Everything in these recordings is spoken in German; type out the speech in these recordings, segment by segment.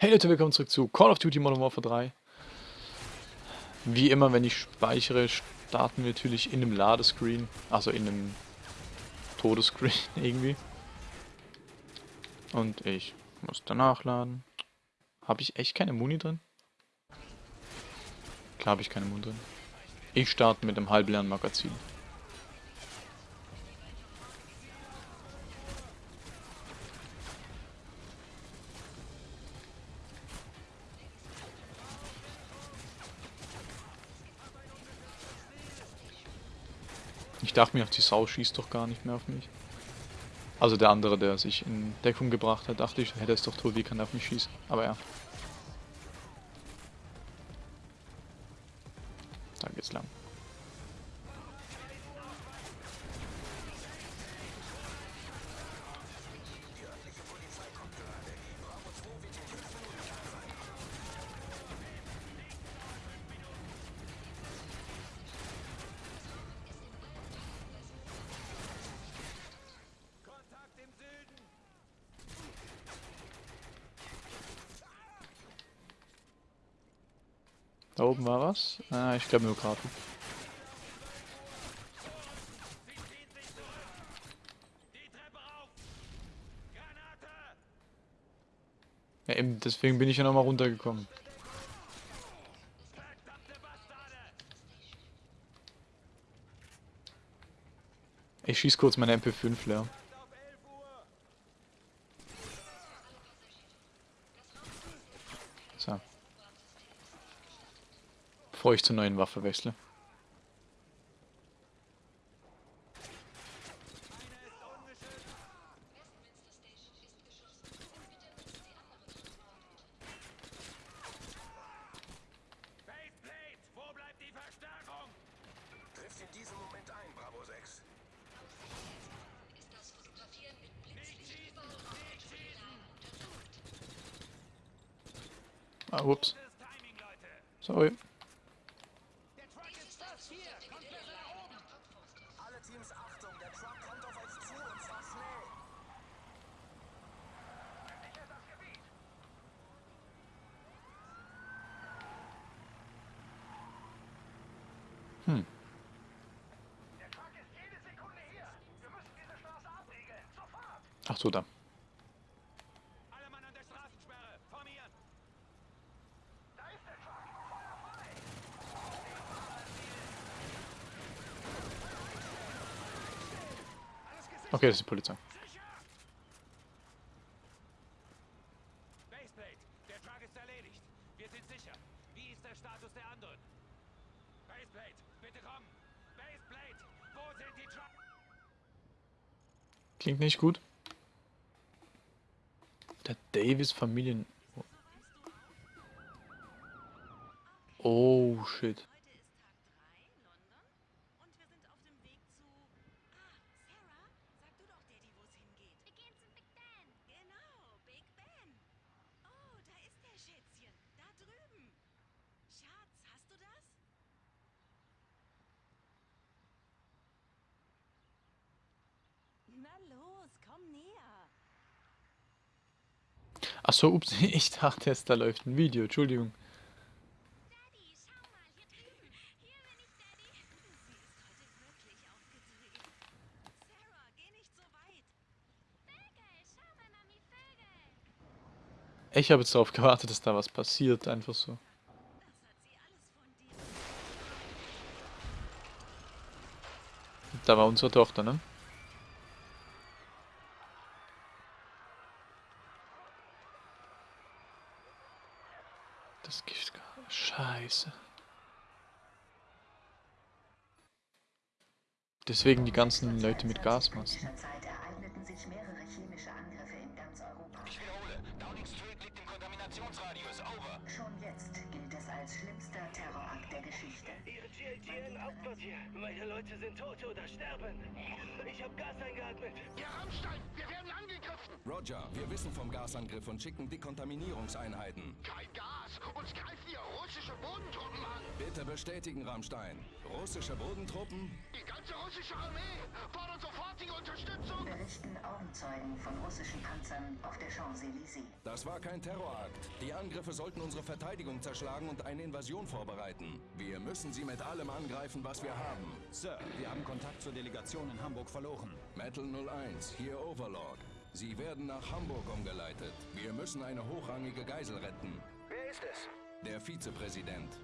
Hey Leute, willkommen zurück zu Call of Duty Modern Warfare 3. Wie immer, wenn ich speichere, starten wir natürlich in einem Ladescreen, also in einem Todescreen irgendwie. Und ich muss danach laden. Habe ich echt keine Muni drin? Klar habe ich keine Muni drin. Ich starte mit einem halbleeren Magazin. Ich dachte mir, die Sau schießt doch gar nicht mehr auf mich. Also der andere, der sich in Deckung gebracht hat, dachte ich, hätte es doch tot, wie kann er auf mich schießen. Aber ja. Da oben war was? Ah, ich glaube nur Grafen. Ja, eben, deswegen bin ich ja nochmal runtergekommen. Ich schieß kurz meine MP5 leer. Bevor ich zur neuen Waffe wechsle. Hm. Ach so, da. Okay, das ist die Polizei. Nicht gut. Der Davis Familien... Oh, shit. Achso, ups, ich dachte jetzt, da läuft ein Video, Entschuldigung. Ich habe jetzt darauf gewartet, dass da was passiert, einfach so. Da war unsere Tochter, ne? Das Gift. Scheiße. Deswegen die ganzen Leute mit Gasmasken. Ich wiederhole, Downing Street liegt im Kontaminationsradius. Over. Schon jetzt gilt es als schlimmster Terrorakt der Geschichte. Ihre GIGN-Hauptquartier. Meine Leute sind tot oder sterben. Ich habe Gas eingeatmet. Ja, Rammstein, wir werden angegriffen. Roger, wir wissen vom Gasangriff und schicken Dekontaminierungseinheiten. Kein Gas. Uns greifen hier russische Bodentruppen an. Bitte bestätigen, Rammstein. Russische Bodentruppen? Die ganze russische Armee fordert sofortige Unterstützung. Berichten Augenzeugen von russischen Panzern auf der Champs-Élysées. Das war kein Terrorakt. Die Angriffe sollten unsere Verteidigung zerschlagen und eine Invasion vorbereiten. Wir müssen sie mit allem angreifen, was wir haben. Sir, wir haben Kontakt zur Delegation in Hamburg verloren. Metal 01, hier Overlord. Sie werden nach Hamburg umgeleitet. Wir müssen eine hochrangige Geisel retten. Wer ist es? Der Vizepräsident.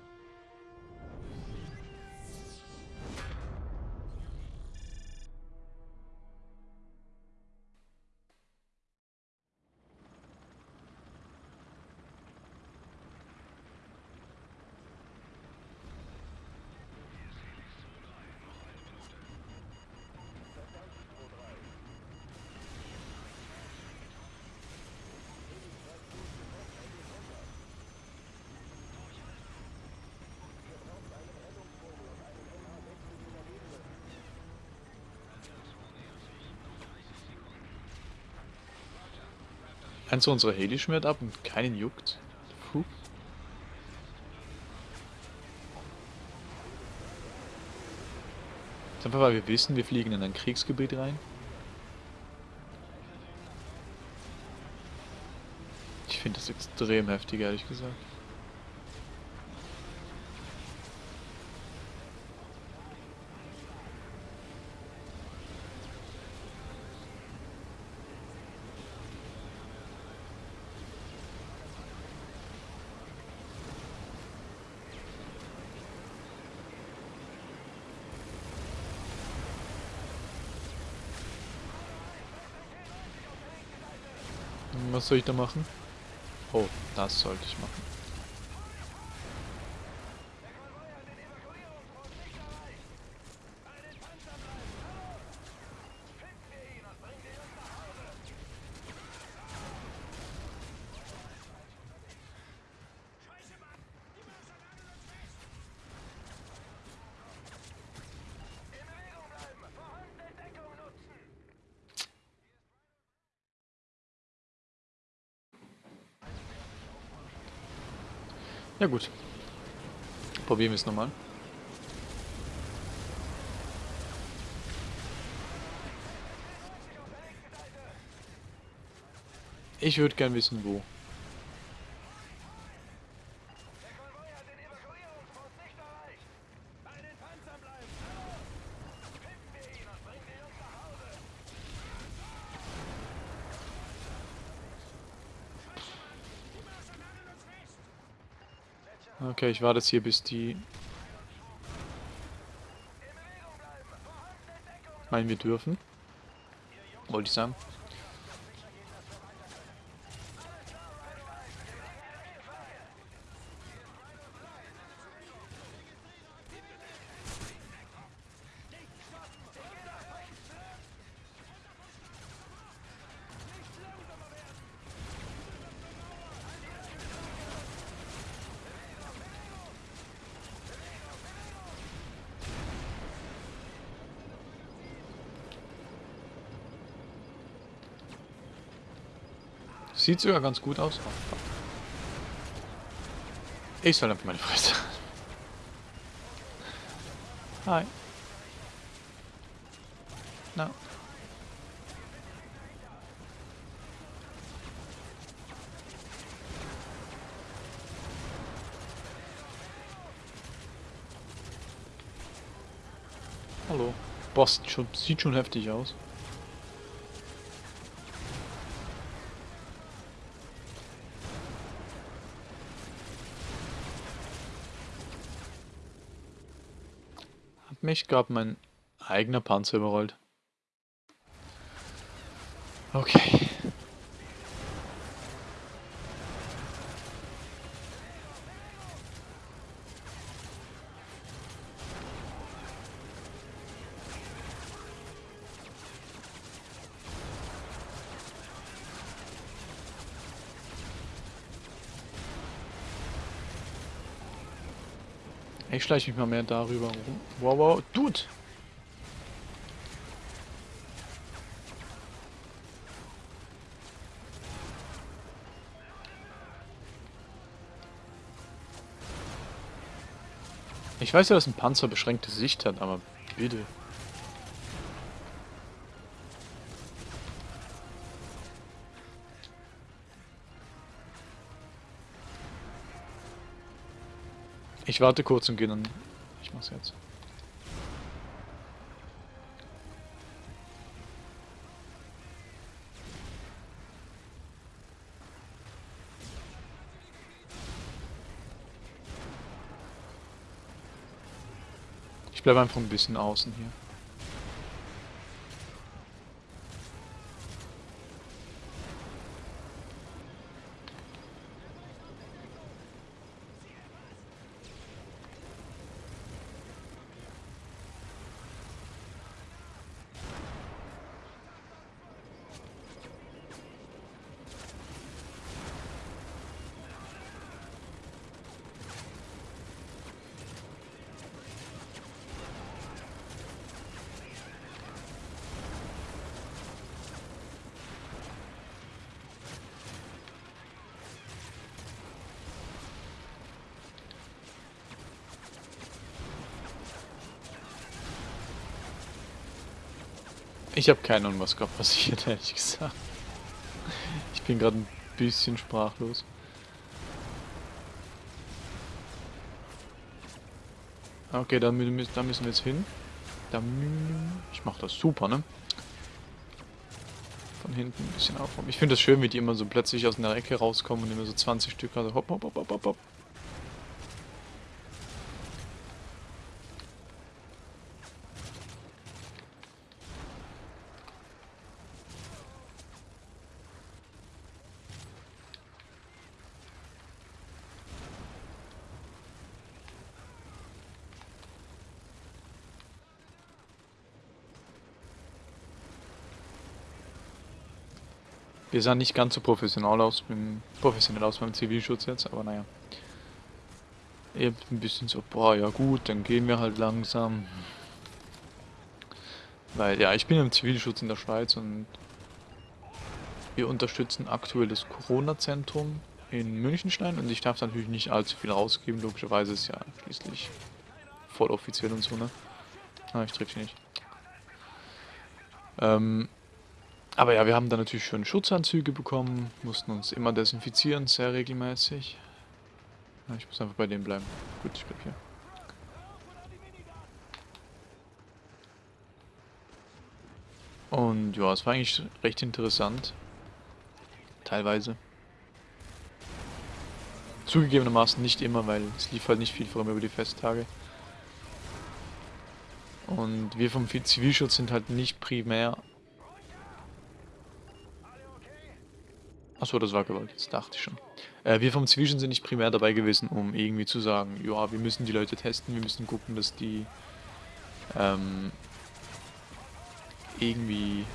Eins unserer Heli schmiert ab und keinen juckt. Puh. Ist einfach, weil wir wissen, wir fliegen in ein Kriegsgebiet rein. Ich finde das extrem heftig, ehrlich gesagt. Was soll ich da machen? Oh, das sollte ich machen. Ja gut. Probieren wir es nochmal. Ich würde gern wissen, wo. Okay, ich warte jetzt hier, bis die... Meinen wir dürfen. Wollte ich sagen. Sieht sogar ganz gut aus. Ich soll einfach meine Fresse. Hi. Na. Hallo. Schon, sieht schon heftig aus. Mich gerade mein eigener Panzer überrollt. Okay. Ich schleiche mich mal mehr darüber rum. Wow, wow. Dude! Ich weiß ja, dass ein Panzer beschränkte Sicht hat, aber bitte. Ich warte kurz und gehe dann. Ich mach's jetzt. Ich bleibe einfach ein bisschen außen hier. Ich habe keine Ahnung, was gerade passiert, ehrlich gesagt. Ich bin gerade ein bisschen sprachlos. Okay, da, da müssen wir jetzt hin. Ich mache das super, ne? Von hinten ein bisschen aufräumen. Ich finde das schön, wie die immer so plötzlich aus einer Ecke rauskommen und immer so 20 Stück, also hopp, hopp, hopp, hopp, hopp, Wir sahen nicht ganz so professionell aus, beim, professionell aus beim Zivilschutz jetzt, aber naja. Ihr habt ein bisschen so, boah, ja gut, dann gehen wir halt langsam. Weil, ja, ich bin im Zivilschutz in der Schweiz und wir unterstützen aktuell das Corona-Zentrum in Münchenstein und ich darf da natürlich nicht allzu viel rausgeben, logischerweise ist ja schließlich voll offiziell und so, ne? Ah, ich triff sie nicht. Ähm, aber ja, wir haben dann natürlich schon Schutzanzüge bekommen, mussten uns immer desinfizieren, sehr regelmäßig. Ja, ich muss einfach bei dem bleiben. Gut, ich bleib hier. Und ja, es war eigentlich recht interessant. Teilweise. Zugegebenermaßen nicht immer, weil es lief halt nicht viel, vor allem über die Festtage. Und wir vom Zivilschutz sind halt nicht primär Achso, das war Gewalt, das dachte ich schon. Äh, wir vom Zivilschutz sind nicht primär dabei gewesen, um irgendwie zu sagen, ja, wir müssen die Leute testen, wir müssen gucken, dass die ähm, irgendwie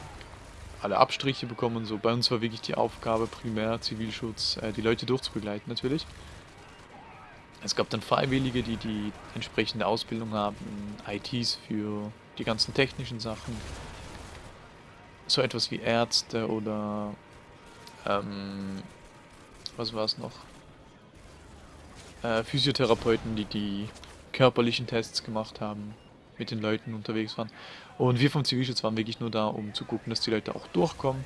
alle Abstriche bekommen und so. Bei uns war wirklich die Aufgabe primär Zivilschutz, äh, die Leute durchzubegleiten natürlich. Es gab dann Freiwillige, die die entsprechende Ausbildung haben, ITs für die ganzen technischen Sachen. So etwas wie Ärzte oder ähm, was war es noch? Äh, Physiotherapeuten, die die körperlichen Tests gemacht haben, mit den Leuten unterwegs waren. Und wir vom Zivilschutz waren wirklich nur da, um zu gucken, dass die Leute auch durchkommen.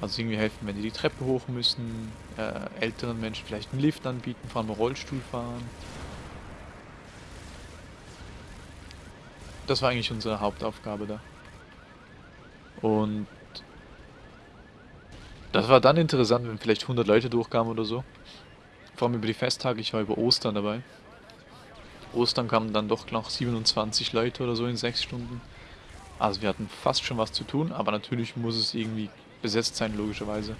Also irgendwie helfen, wenn die die Treppe hoch müssen, äh, älteren Menschen vielleicht einen Lift anbieten, vor allem Rollstuhl fahren. Das war eigentlich unsere Hauptaufgabe da. Und das war dann interessant, wenn vielleicht 100 Leute durchkamen oder so. Vor allem über die Festtage, ich war über Ostern dabei. Ostern kamen dann doch noch 27 Leute oder so in 6 Stunden. Also wir hatten fast schon was zu tun, aber natürlich muss es irgendwie besetzt sein, logischerweise.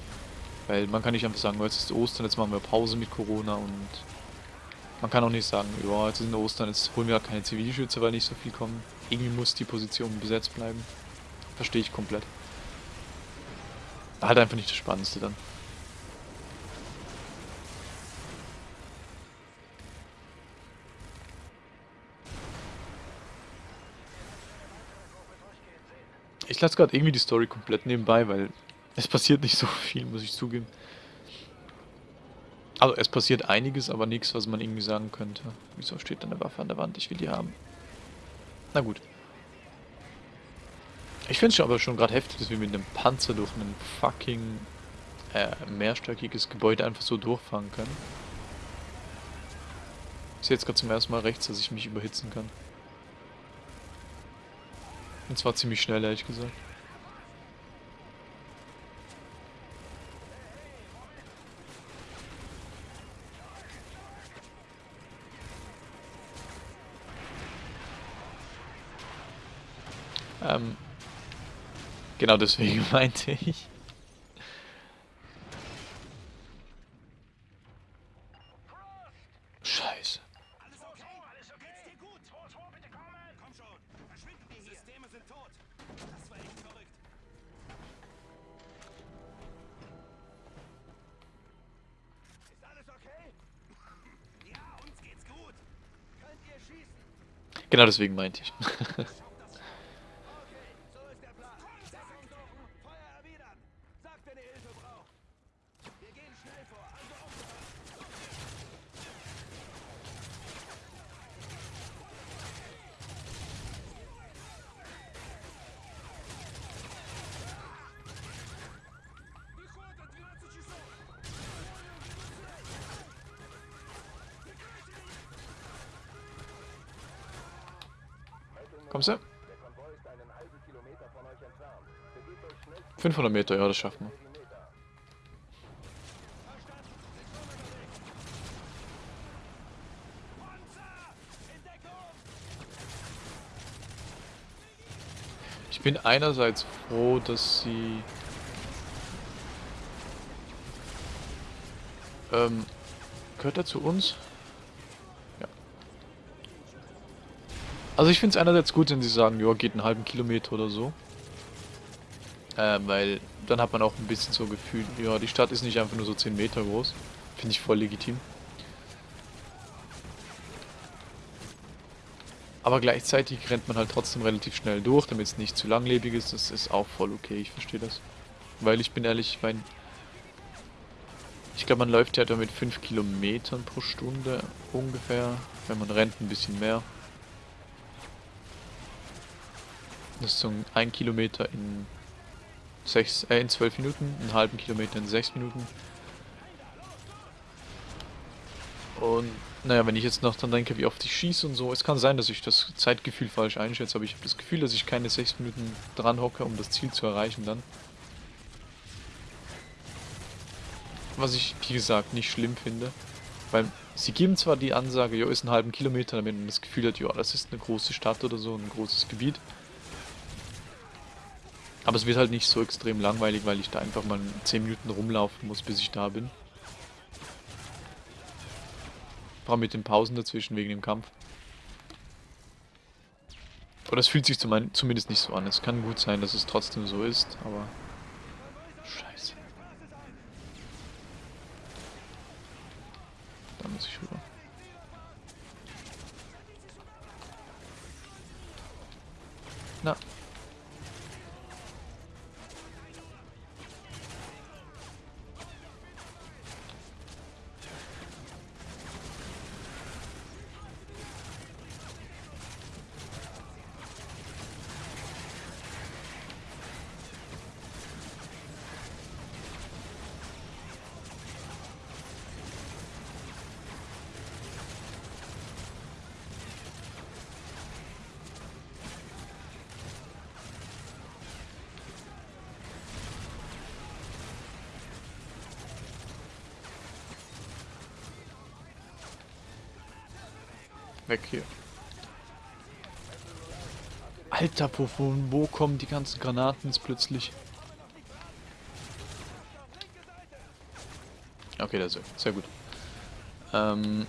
Weil man kann nicht einfach sagen, jetzt ist Ostern, jetzt machen wir Pause mit Corona und man kann auch nicht sagen, ja, jetzt ist Ostern, jetzt holen wir keine Zivilschützer, weil nicht so viel kommen. Irgendwie muss die Position besetzt bleiben. Verstehe ich komplett. Halt einfach nicht das Spannendste dann. Ich lasse gerade irgendwie die Story komplett nebenbei, weil es passiert nicht so viel, muss ich zugeben. Also es passiert einiges, aber nichts, was man irgendwie sagen könnte. Wieso steht da eine Waffe an der Wand? Ich will die haben. Na gut. Ich finde es aber schon gerade heftig, dass wir mit einem Panzer durch ein fucking äh, mehrstöckiges Gebäude einfach so durchfahren können. Ich sehe jetzt gerade zum ersten Mal rechts, dass ich mich überhitzen kann. Und zwar ziemlich schnell, ehrlich gesagt. Ähm, genau deswegen meinte ich. Scheiße. Alles okay? Alles okay? Geht's dir gut? 2-2, bitte kommen! Komm schon! Verschwinden wir hier! Systeme sind tot! Das war echt verrückt. Ist alles okay? Ja, uns geht's gut. Könnt ihr schießen? Genau deswegen meinte ich. Okay, so ist der Plan. Deckung suchen, Feuer erwidern. Sagt, wenn ihr Hilfe braucht. Wir gehen schnell vor, also aufgepasst. Kommst du? 500 Meter, ja, das schaffen wir. Ich bin einerseits froh, dass sie ähm, gehört er zu uns? Ja. Also ich finde es einerseits gut, wenn sie sagen, ja, geht einen halben Kilometer oder so. Ähm, weil dann hat man auch ein bisschen so Gefühl, ja, die Stadt ist nicht einfach nur so 10 Meter groß. Finde ich voll legitim. Aber gleichzeitig rennt man halt trotzdem relativ schnell durch, damit es nicht zu langlebig ist. Das ist auch voll okay, ich verstehe das. Weil ich bin ehrlich, ich mein, ich glaube man läuft ja da mit 5 Kilometern pro Stunde ungefähr. Wenn man rennt ein bisschen mehr. Das ist so ein Kilometer in, sechs, äh, in 12 Minuten, einen halben Kilometer in 6 Minuten. Und naja, wenn ich jetzt noch dann denke, wie oft ich schieße und so, es kann sein, dass ich das Zeitgefühl falsch einschätze, aber ich habe das Gefühl, dass ich keine 6 Minuten dran hocke, um das Ziel zu erreichen dann. Was ich, wie gesagt, nicht schlimm finde. Weil sie geben zwar die Ansage, jo, ist einen halben Kilometer, damit man das Gefühl hat, ja, das ist eine große Stadt oder so, ein großes Gebiet. Aber es wird halt nicht so extrem langweilig, weil ich da einfach mal 10 Minuten rumlaufen muss, bis ich da bin. Vor allem mit den Pausen dazwischen wegen dem Kampf. Oder es fühlt sich zum zumindest nicht so an. Es kann gut sein, dass es trotzdem so ist, aber... Scheiße. Da muss ich rüber. Weg hier. Alter, von wo kommen die ganzen Granaten jetzt plötzlich? Okay, der ist weg. Sehr gut. Ähm,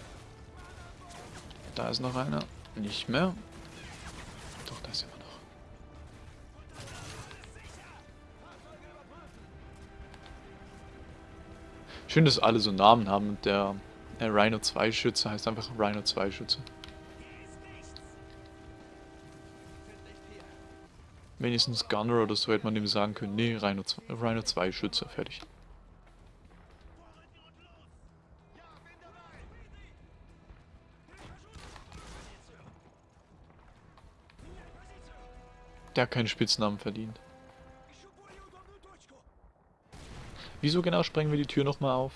da ist noch einer. Nicht mehr. Doch, da ist immer noch. Schön, dass alle so Namen haben und der, der Rhino 2 Schütze heißt einfach Rhino 2 Schütze. Wenigstens Gunner oder so hätte man dem sagen können, nee, Rhino 2, Rhino 2 Schütze, fertig. Der hat keinen Spitznamen verdient. Wieso genau sprengen wir die Tür nochmal auf?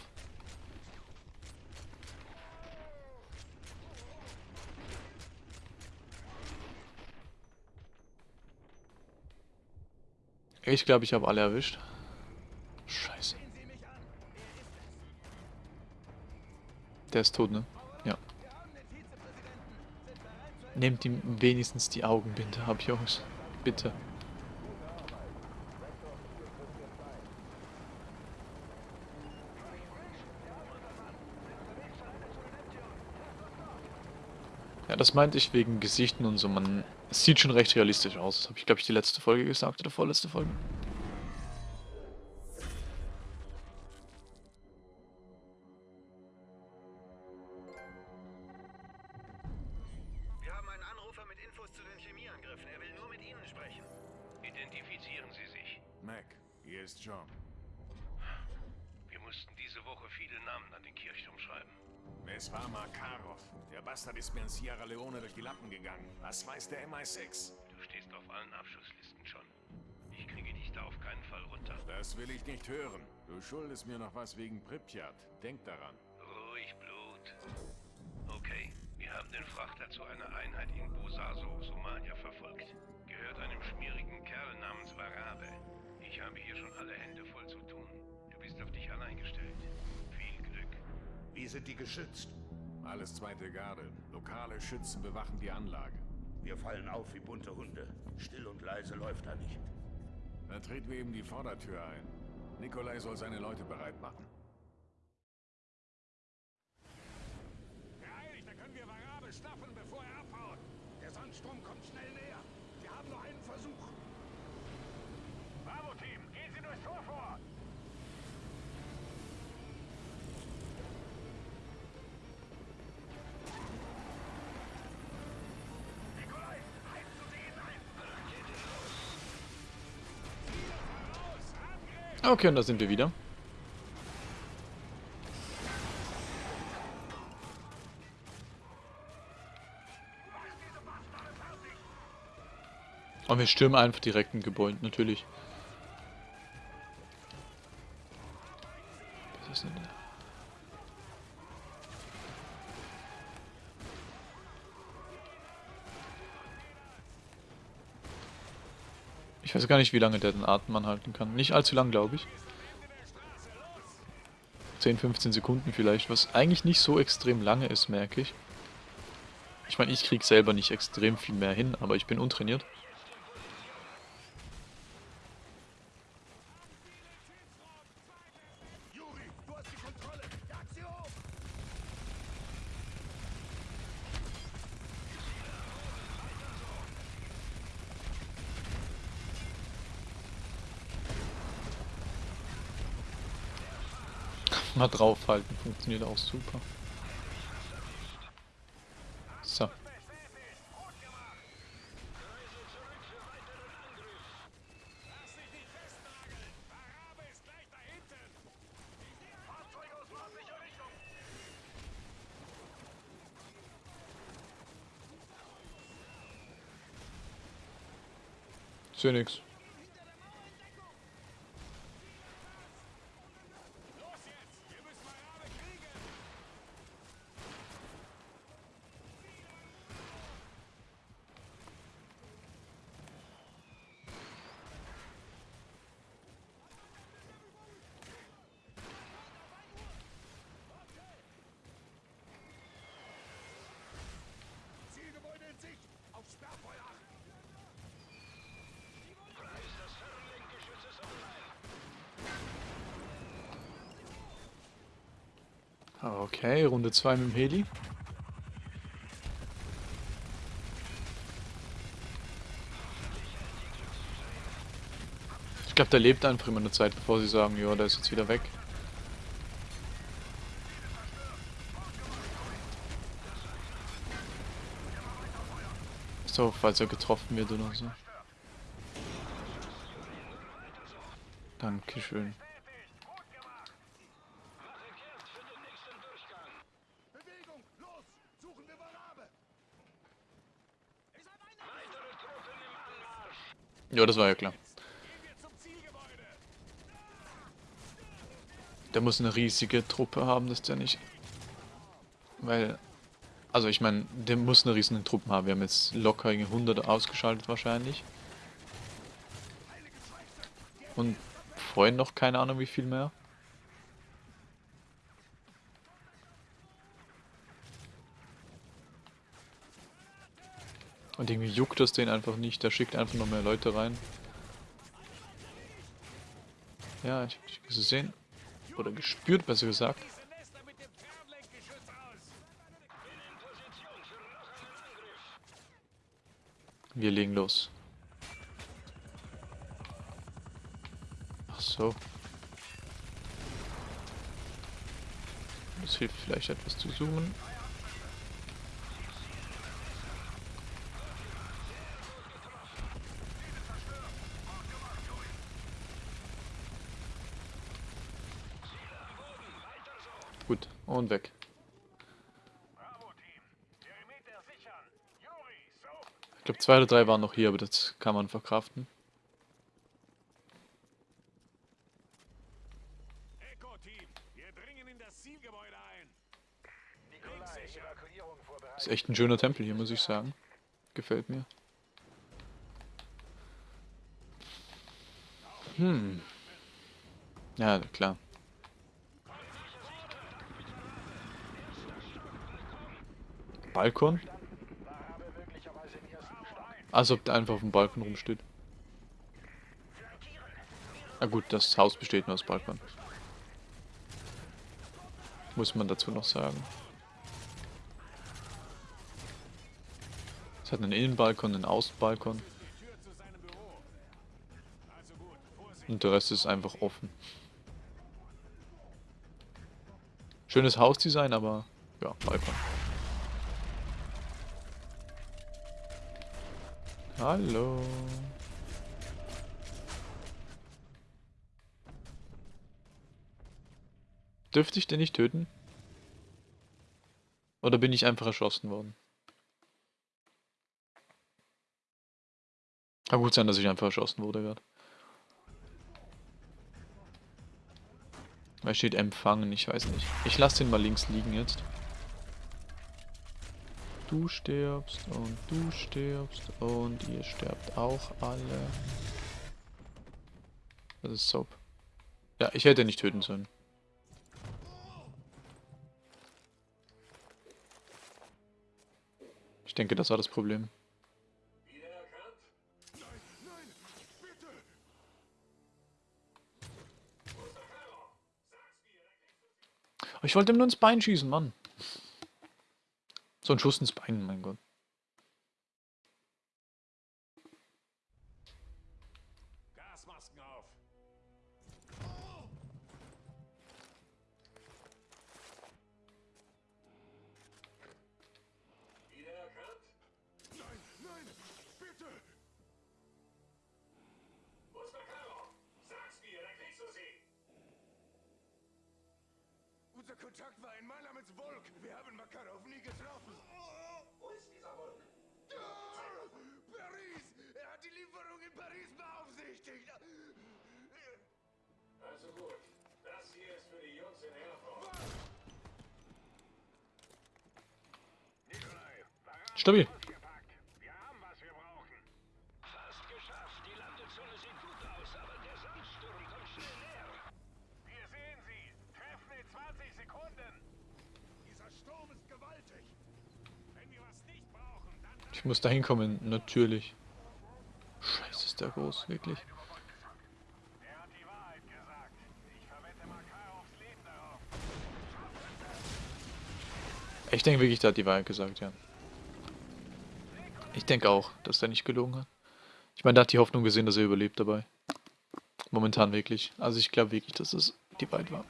Ich glaube, ich habe alle erwischt. Scheiße. Der ist tot, ne? Ja. Nehmt ihm wenigstens die Augenbinde ab, Jungs. Bitte. Ja, das meinte ich wegen Gesichten und so. Man, sieht schon recht realistisch aus. Das habe ich, glaube ich, die letzte Folge gesagt oder vorletzte Folge. MI6? Du stehst auf allen Abschusslisten schon. Ich kriege dich da auf keinen Fall runter. Das will ich nicht hören. Du schuldest mir noch was wegen Pripyat. Denk daran. Ruhig, Blut. Okay, wir haben den Frachter zu einer Einheit in Busaso, Somalia, verfolgt. Gehört einem schmierigen Kerl namens Warabe. Ich habe hier schon alle Hände voll zu tun. Du bist auf dich allein gestellt. Viel Glück. Wie sind die geschützt? Alles zweite Garde. Lokale Schützen bewachen die Anlage. Wir fallen auf wie bunte Hunde. Still und leise läuft da nicht. Dann treten wir eben die Vordertür ein. Nikolai soll seine Leute bereit machen. Beeilig, da können wir Warabe schnappen, bevor er abhaut. Der Sandsturm kommt schnell näher. Wir haben nur einen Versuch. Bravo-Team, gehen Sie durchs Tor vor. Nikolai, heizen Sie ihn ein. Rakete los. Raus, Angriff! Okay, und da sind wir wieder. Und wir stürmen einfach direkt ein Gebäude, natürlich. Ich weiß gar nicht, wie lange der den Atem anhalten kann. Nicht allzu lang, glaube ich. 10, 15 Sekunden vielleicht, was eigentlich nicht so extrem lange ist, merke ich. Ich meine, ich krieg selber nicht extrem viel mehr hin, aber ich bin untrainiert. Juri, du hast die Kontrolle. Jag sie hoch. Mal draufhalten, funktioniert auch super. So. Ist da hinten. Fahrzeug aus nördlicher Richtung. Ist ja nix. Los jetzt. Wir müssen Warabe kriegen. Zielgebäude in Sicht. Auf Sperrfeuer achten. Okay, Runde 2 mit dem Heli. Ich glaube, der lebt einfach immer eine Zeit, bevor sie sagen, ja, der ist jetzt wieder weg. So, falls er getroffen wird oder so. Dankeschön. Bewegung! Los! Suchen wir Warabe! Ja, das war ja klar. Der muss eine riesige Truppe haben, dass der nicht... Weil... Also ich meine, der muss eine riesige Truppe haben. Wir haben jetzt locker 100 ausgeschaltet wahrscheinlich. Und vorhin noch keine Ahnung wie viel mehr. Und irgendwie juckt das den einfach nicht. Der schickt einfach noch mehr Leute rein. Ja, ich hab dich gesehen. Oder gespürt, besser gesagt. Wir legen los. Ach so. Das hilft vielleicht etwas zu zoomen. Gut, und weg. Ich glaube, zwei oder drei waren noch hier, aber das kann man verkraften. Echo-Team! Wir dringen in das Zielgebäude ein! Nikolai, Evakuierung vorbereitet. Ist echt ein schöner Tempel hier, muss ich sagen. Gefällt mir. Hm. Ja, klar. Balkon? Als ob der einfach auf dem Balkon rumsteht. Na gut, das Haus besteht nur aus Balkon. Muss man dazu noch sagen. Es hat einen Innenbalkon, einen Außenbalkon. Und der Rest ist einfach offen. Schönes Hausdesign, aber ja, Balkon. Hallo. Dürfte ich den nicht töten? Oder bin ich einfach erschossen worden? Kann gut sein, dass ich einfach erschossen wurde gerade. Da steht empfangen, ich weiß nicht. Ich lasse den mal links liegen jetzt. Du stirbst und du stirbst und ihr sterbt auch alle. Das ist Soap. Ja, ich hätte nicht töten sollen. Ich denke, das war das Problem. Ich wollte ihm nur ins Bein schießen, Mann. So ein Schuss ins Bein, mein Gott. Dann... Ich muss da hinkommen, natürlich. Scheiße, ist der groß, wirklich. Ich denke wirklich, der hat die Wahrheit gesagt, ja. Ich denke auch, dass der nicht gelogen hat. Ich meine, da hat die Hoffnung gesehen, dass er überlebt dabei. Momentan wirklich. Also ich glaube wirklich, dass es die beiden war.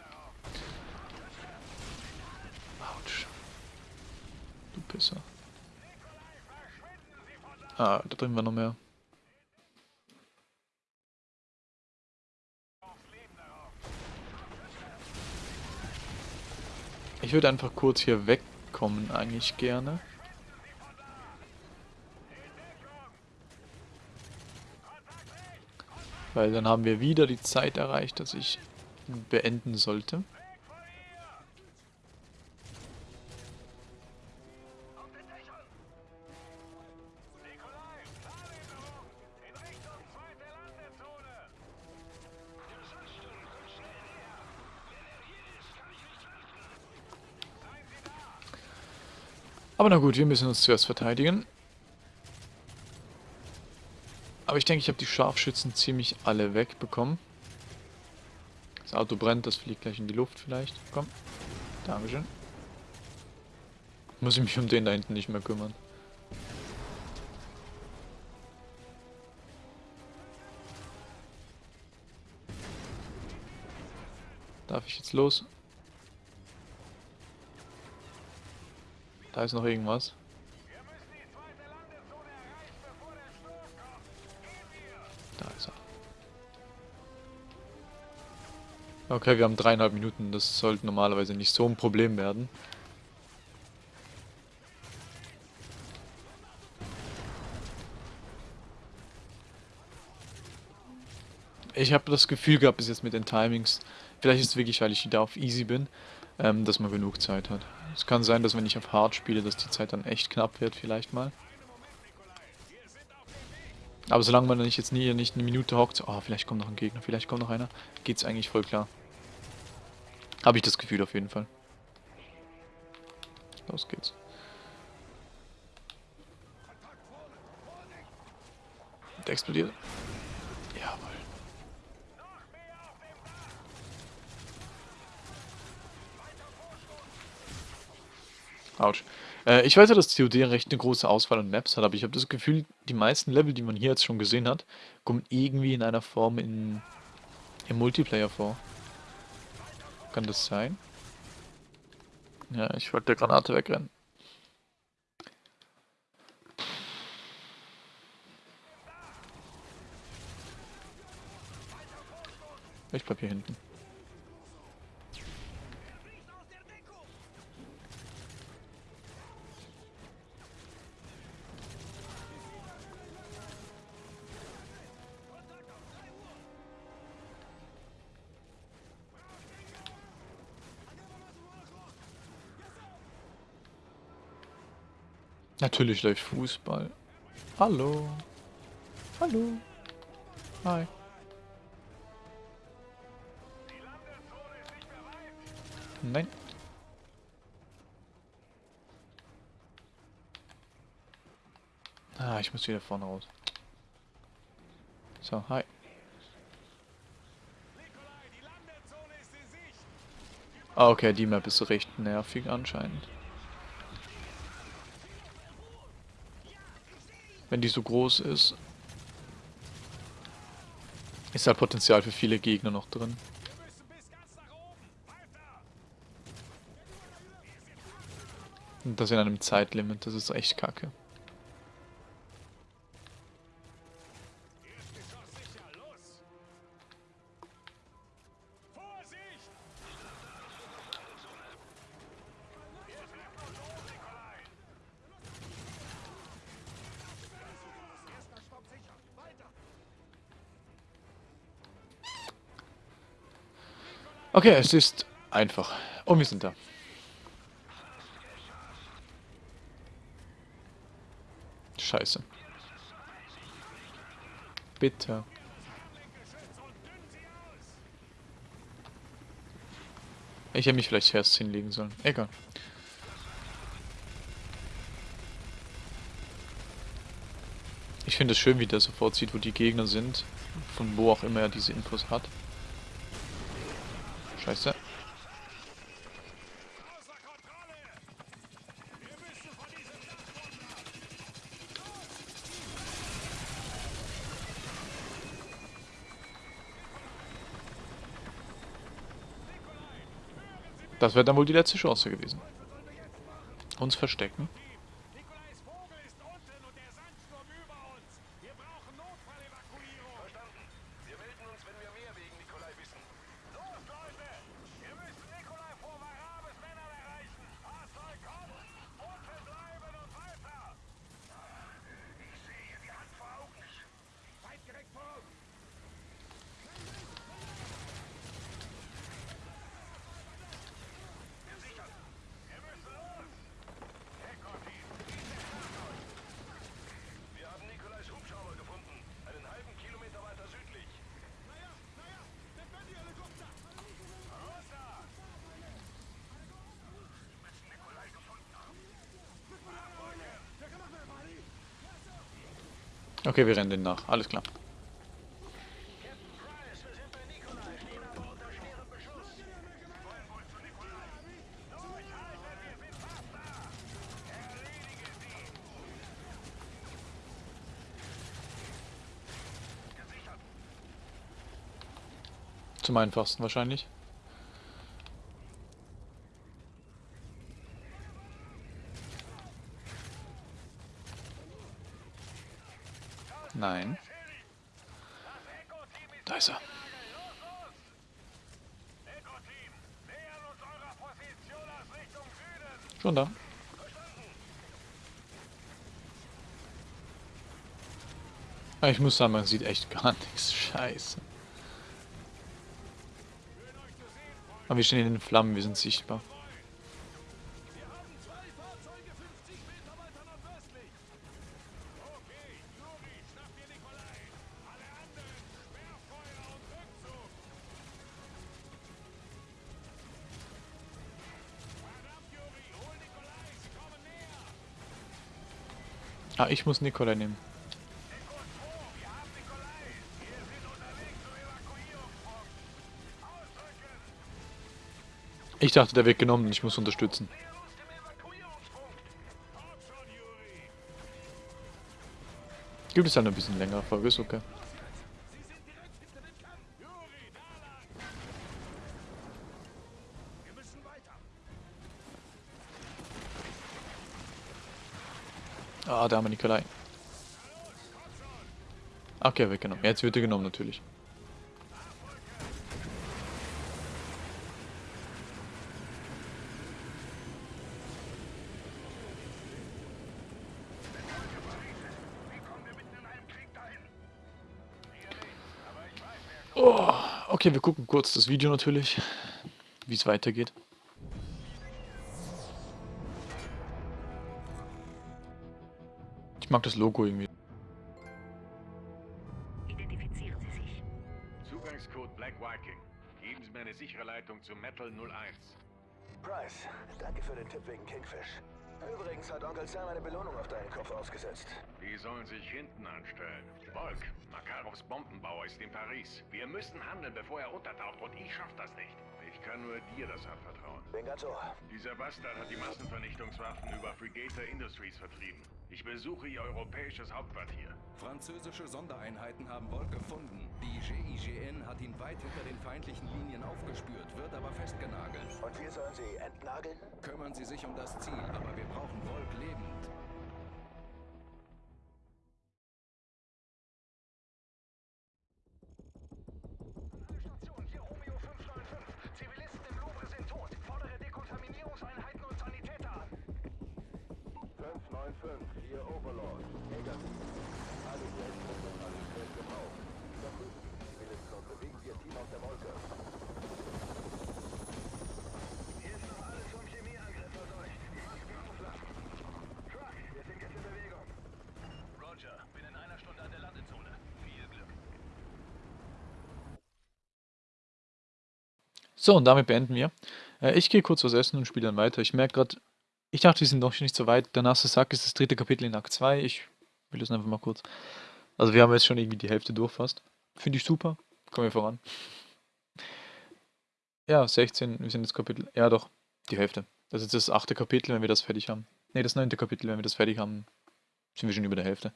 Autsch. Du Pisser. Ah, da drüben war noch mehr. Ich würde einfach kurz hier wegkommen eigentlich gerne. Weil dann haben wir wieder die Zeit erreicht, dass ich beenden sollte. Aber na gut, wir müssen uns zuerst verteidigen. Aber ich denke, ich habe die Scharfschützen ziemlich alle wegbekommen. Das Auto brennt, das fliegt gleich in die Luft vielleicht. Komm. Dankeschön. Muss ich mich um den da hinten nicht mehr kümmern. Darf ich jetzt los? Da ist noch irgendwas. Okay, wir haben dreieinhalb Minuten. Das sollte normalerweise nicht so ein Problem werden. Ich habe das Gefühl gehabt bis jetzt mit den Timings, vielleicht ist es wirklich, weil ich wieder auf Easy bin, ähm, dass man genug Zeit hat. Es kann sein, dass wenn ich auf Hard spiele, dass die Zeit dann echt knapp wird, vielleicht mal. Aber solange man nicht jetzt nie nicht eine Minute hockt, oh, vielleicht kommt noch ein Gegner, vielleicht kommt noch einer, geht's eigentlich voll klar. Habe ich das Gefühl auf jeden Fall. Los geht's. Der explodiert. Jawohl. Autsch. Äh, ich weiß ja, dass COD recht eine große Auswahl an Maps hat, aber ich habe das Gefühl, die meisten Level, die man hier jetzt schon gesehen hat, kommen irgendwie in einer Form in, im Multiplayer vor. Kann das sein? Ja, ich wollte der Granate wegrennen. Ich bleib hier hinten. Natürlich läuft Fußball. Hallo. Hallo. Hi. Nein. Ah, ich muss wieder vorne raus. So, hi. Ah, okay, die Map ist recht nervig anscheinend. Wenn die so groß ist, ist halt Potenzial für viele Gegner noch drin. Und das in einem Zeitlimit, das ist echt kacke. Okay, es ist einfach. Und wir sind da. Scheiße. Bitte. Ich hätte mich vielleicht erst hinlegen sollen. Egal. Ich finde es schön, wie der sofort sieht, wo die Gegner sind. Von wo auch immer er diese Infos hat. Scheiße. Das wäre dann wohl die letzte Chance gewesen. Uns verstecken. Okay, wir rennen den nach. Alles klar. Zum einfachsten wahrscheinlich. Nein. Da ist er. Da. Ah, Ich muss sagen, man sieht echt gar nichts. Scheiße. Aber wir stehen in den Flammen, wir sind sichtbar. Ich muss Nikolai nehmen. Ekos 2, wir haben Nikolai. Wir sind unterwegs zum Evakuierungspunkt. Ausdrücken. Ich dachte, der wird genommen, ich muss unterstützen. Gibt es halt ein bisschen längere Folge, ist okay. Da haben wir Nikolai. Okay, weggenommen. Jetzt wird er genommen natürlich. Oh, okay, wir gucken kurz das Video natürlich, wie es weitergeht. Mag das Logo irgendwie. Identifizieren Sie sich. Zugangscode Black Viking. Geben Sie mir eine sichere Leitung zu Metal 01. Price, danke für den Tipp wegen Kingfish. Übrigens hat Onkel Sam eine Belohnung auf deinen Kopf ausgesetzt. Die sollen sich hinten anstellen. Volk, Makarovs Bombenbauer ist in Paris. Wir müssen handeln, bevor er untertaucht und ich schaff das nicht. Ich kann nur dir das anvertrauen. Ohr. Dieser Bastard hat die Massenvernichtungswaffen über Frigator Industries vertrieben. Ich besuche ihr europäisches Hauptquartier. Französische Sondereinheiten haben Volk gefunden. Die GIGN hat ihn weit hinter den feindlichen Linien aufgespürt, wird aber festgenagelt. Und wir sollen sie entnageln? Kümmern Sie sich um das Ziel, aber wir brauchen Volk lebend. So, und damit beenden wir. Äh, ich gehe kurz was essen und spiele dann weiter. Ich merke gerade, ich dachte, wir sind noch nicht so weit. Der nasse Sack ist das dritte Kapitel in Akt 2. Ich will das einfach mal kurz. Also wir haben jetzt schon irgendwie die Hälfte durch fast. Finde ich super. Kommen wir voran. Ja, 16, wir sind jetzt Kapitel. Ja, doch, die Hälfte. Das ist das achte Kapitel, wenn wir das fertig haben. Ne, das neunte Kapitel, wenn wir das fertig haben, sind wir schon über der Hälfte.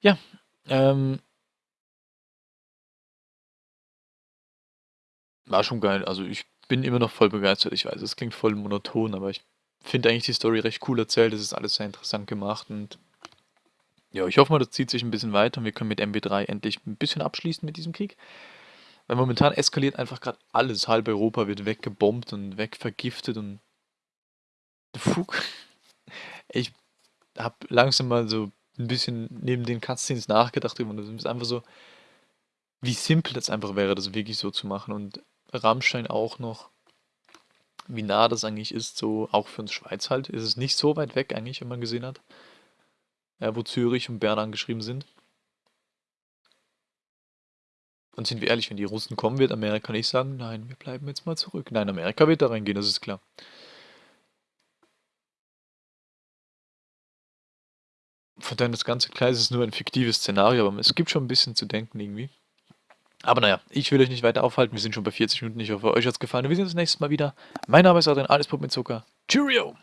Ja, ähm, war schon geil. Also ich bin immer noch voll begeistert. Ich weiß, es klingt voll monoton, aber ich finde eigentlich die Story recht cool erzählt. Es ist alles sehr interessant gemacht und ja, ich hoffe mal, das zieht sich ein bisschen weiter und wir können mit MB3 endlich ein bisschen abschließen mit diesem Krieg. Weil momentan eskaliert einfach gerade alles. Halb Europa wird weggebombt und wegvergiftet und Fug. Ich habe langsam mal so ein bisschen neben den Cutscenes nachgedacht und es ist einfach so, wie simpel das einfach wäre, das wirklich so zu machen und Rammstein auch noch, wie nah das eigentlich ist, so auch für uns Schweiz halt, ist es nicht so weit weg eigentlich, wenn man gesehen hat, ja, wo Zürich und Bern angeschrieben sind. Und sind wir ehrlich, wenn die Russen kommen, wird Amerika nicht sagen, nein, wir bleiben jetzt mal zurück. Nein, Amerika wird da reingehen, das ist klar. von daher das ganze Gleis ist nur ein fiktives Szenario, aber es gibt schon ein bisschen zu denken irgendwie. Aber naja, ich will euch nicht weiter aufhalten. Wir sind schon bei 40 Minuten. Ich hoffe, euch hat es gefallen. Und wir sehen uns nächstes Mal wieder. Mein Name ist Adrian, alles Pup mit Zucker. Cheerio!